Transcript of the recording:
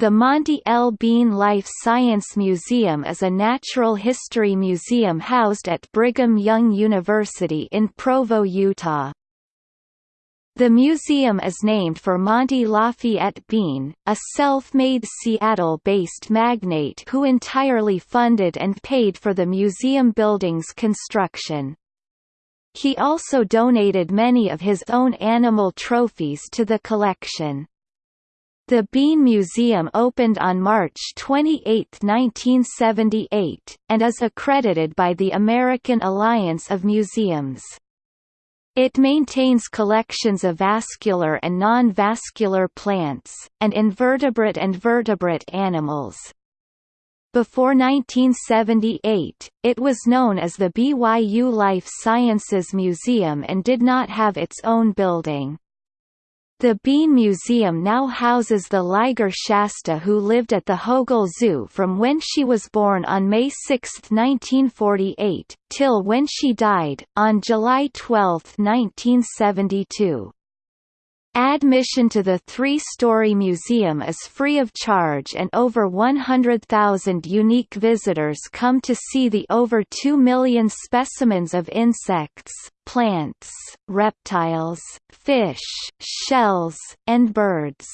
The Monte L. Bean Life Science Museum is a natural history museum housed at Brigham Young University in Provo, Utah. The museum is named for Monte Lafayette Bean, a self-made Seattle-based magnate who entirely funded and paid for the museum building's construction. He also donated many of his own animal trophies to the collection. The Bean Museum opened on March 28, 1978, and is accredited by the American Alliance of Museums. It maintains collections of vascular and non-vascular plants, and invertebrate and vertebrate animals. Before 1978, it was known as the BYU Life Sciences Museum and did not have its own building. The Bean Museum now houses the Liger Shasta who lived at the Hogle Zoo from when she was born on May 6, 1948, till when she died, on July 12, 1972. Admission to the three-story museum is free of charge and over 100,000 unique visitors come to see the over 2 million specimens of insects, plants, reptiles, fish, shells, and birds.